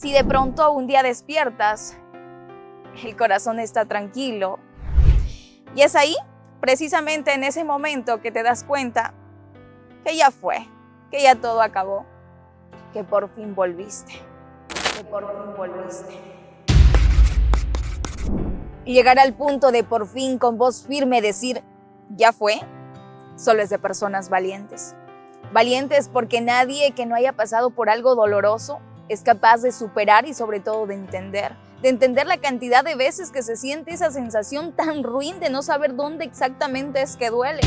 Si de pronto un día despiertas, el corazón está tranquilo. Y es ahí, precisamente en ese momento, que te das cuenta que ya fue, que ya todo acabó, que por fin volviste, que por fin volviste. Y llegar al punto de por fin con voz firme decir, ya fue, solo es de personas valientes. Valientes porque nadie que no haya pasado por algo doloroso es capaz de superar y sobre todo de entender, de entender la cantidad de veces que se siente esa sensación tan ruin de no saber dónde exactamente es que duele.